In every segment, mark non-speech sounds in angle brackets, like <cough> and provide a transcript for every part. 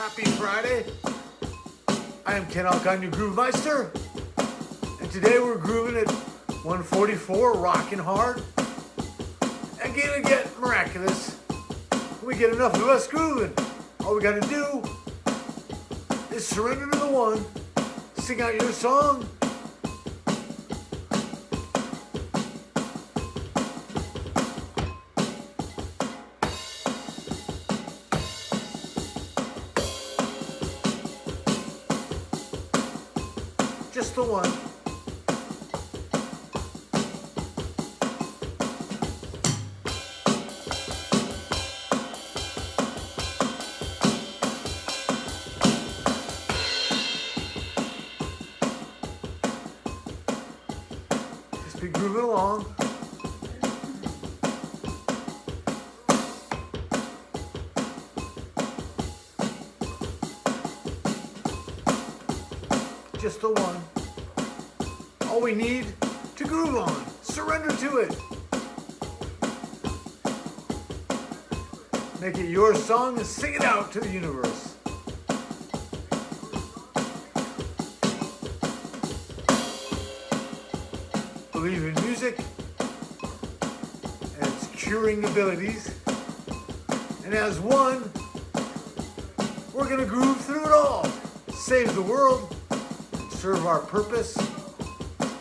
Happy Friday. I am Ken Alcon, your Groove Meister. And today we're grooving at 144, rocking hard. And gonna get miraculous. We get enough of us grooving. All we gotta do is surrender to the one, sing out your song, just the one. Just be grooving along. Just the one. All we need to groove on. Surrender to it. Make it your song and sing it out to the universe. Believe in music and its curing abilities. And as one, we're gonna groove through it all. Save the world, serve our purpose.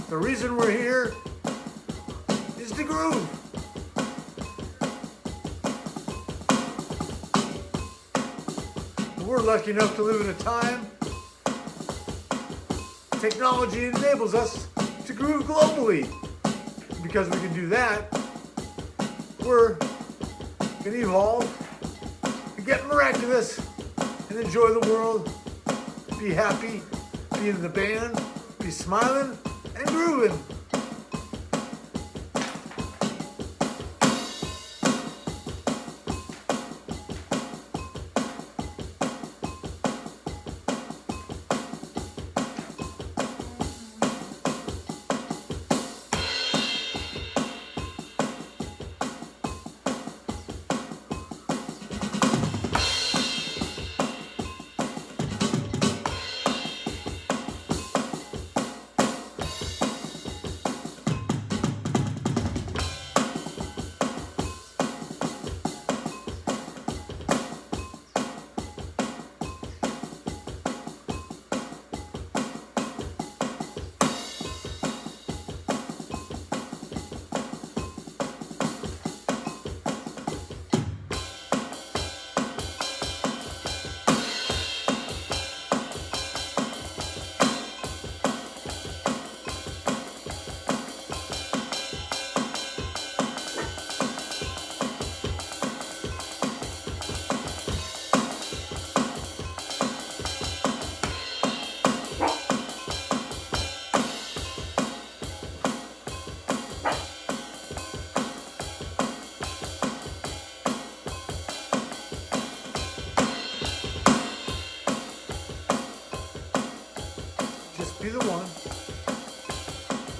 The reason we're here is to groove. We're lucky enough to live in a time technology enables us to groove globally. Because we can do that, we're gonna evolve and get miraculous and enjoy the world, be happy, be in the band, be smiling and grooving.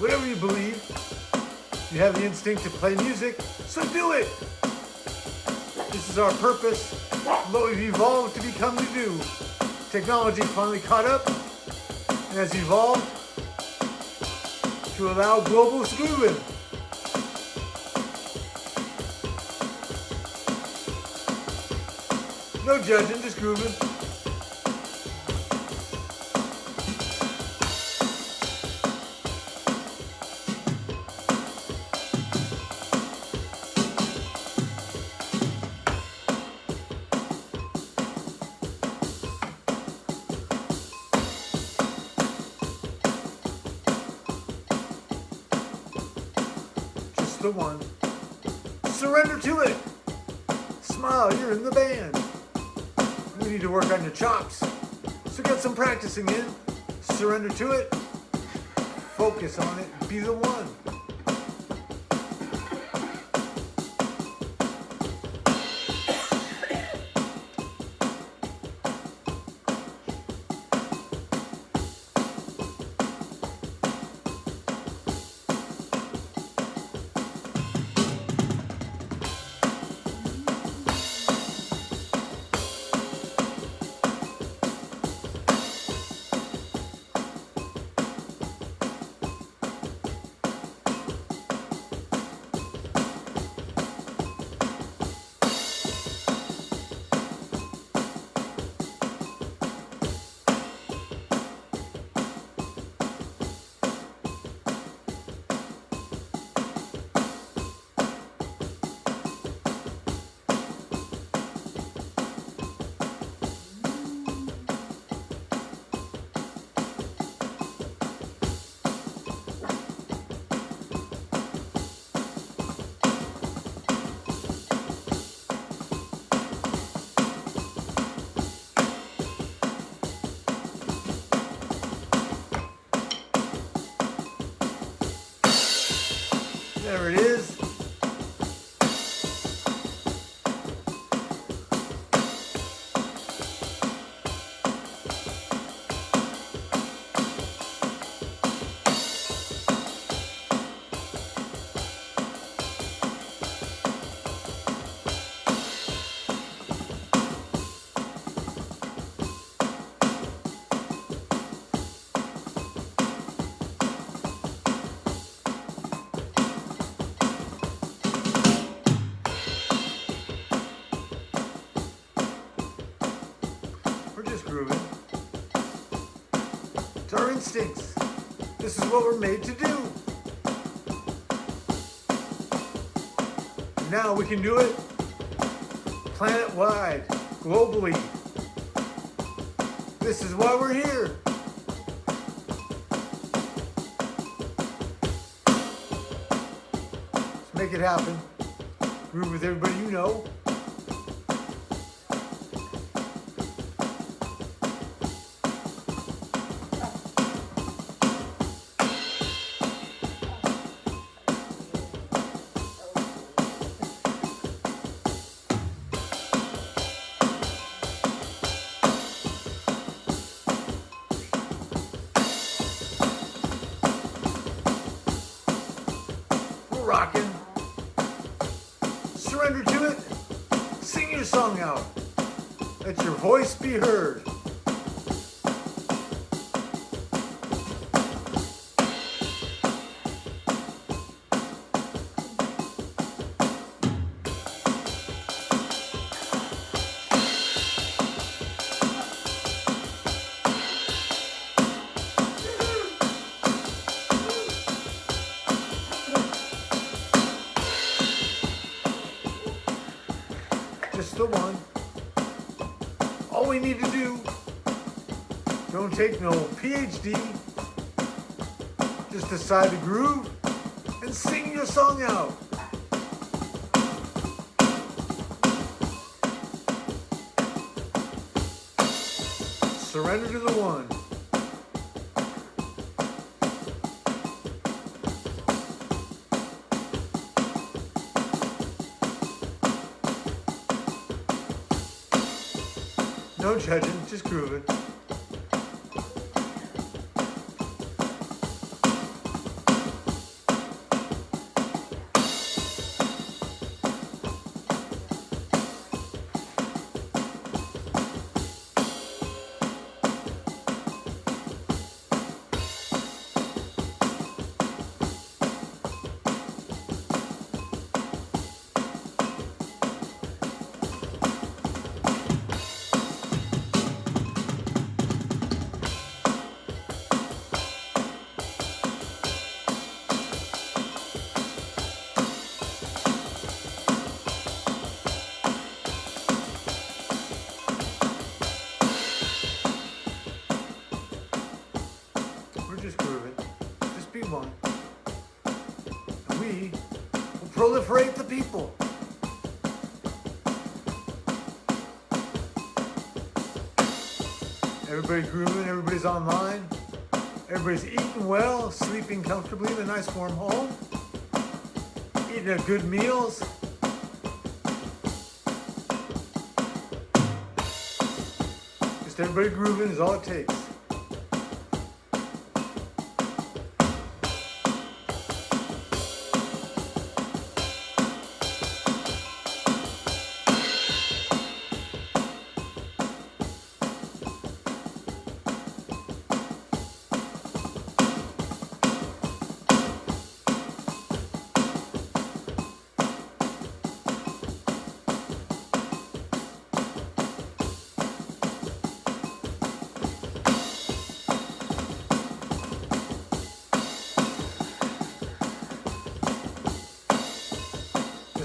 Whatever you believe, you have the instinct to play music, so do it. This is our purpose, what we've evolved to become to do. Technology finally caught up and has evolved to allow global grooving. No judging, just grooving. The one. Surrender to it. Smile, you're in the band. You need to work on your chops. So get some practicing in. Surrender to it. Focus on it. Be the one. It's our instincts. This is what we're made to do. Now we can do it planet-wide, globally. This is why we're here. Let's make it happen. Groove with everybody you know. Let your voice be heard. The one. All we need to do, don't take no PhD, just decide to groove and sing your song out. Surrender to the one. No judging, just grooving. P1. We will proliferate the people. Everybody's grooving, everybody's online. Everybody's eating well, sleeping comfortably in a nice warm home. Eating their good meals. Just everybody grooving is all it takes.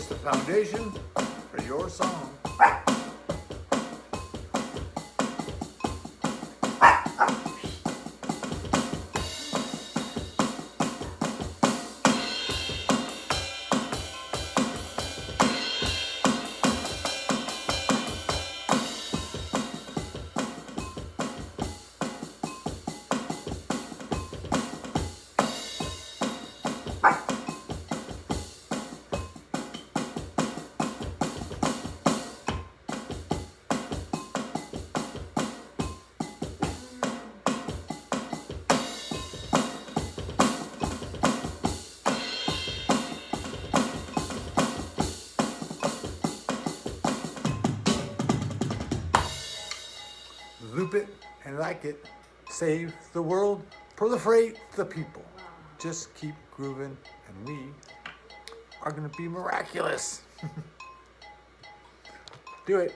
The foundation for your song. Loop it and like it. Save the world. Proliferate the people. Just keep grooving and we are going to be miraculous. <laughs> Do it.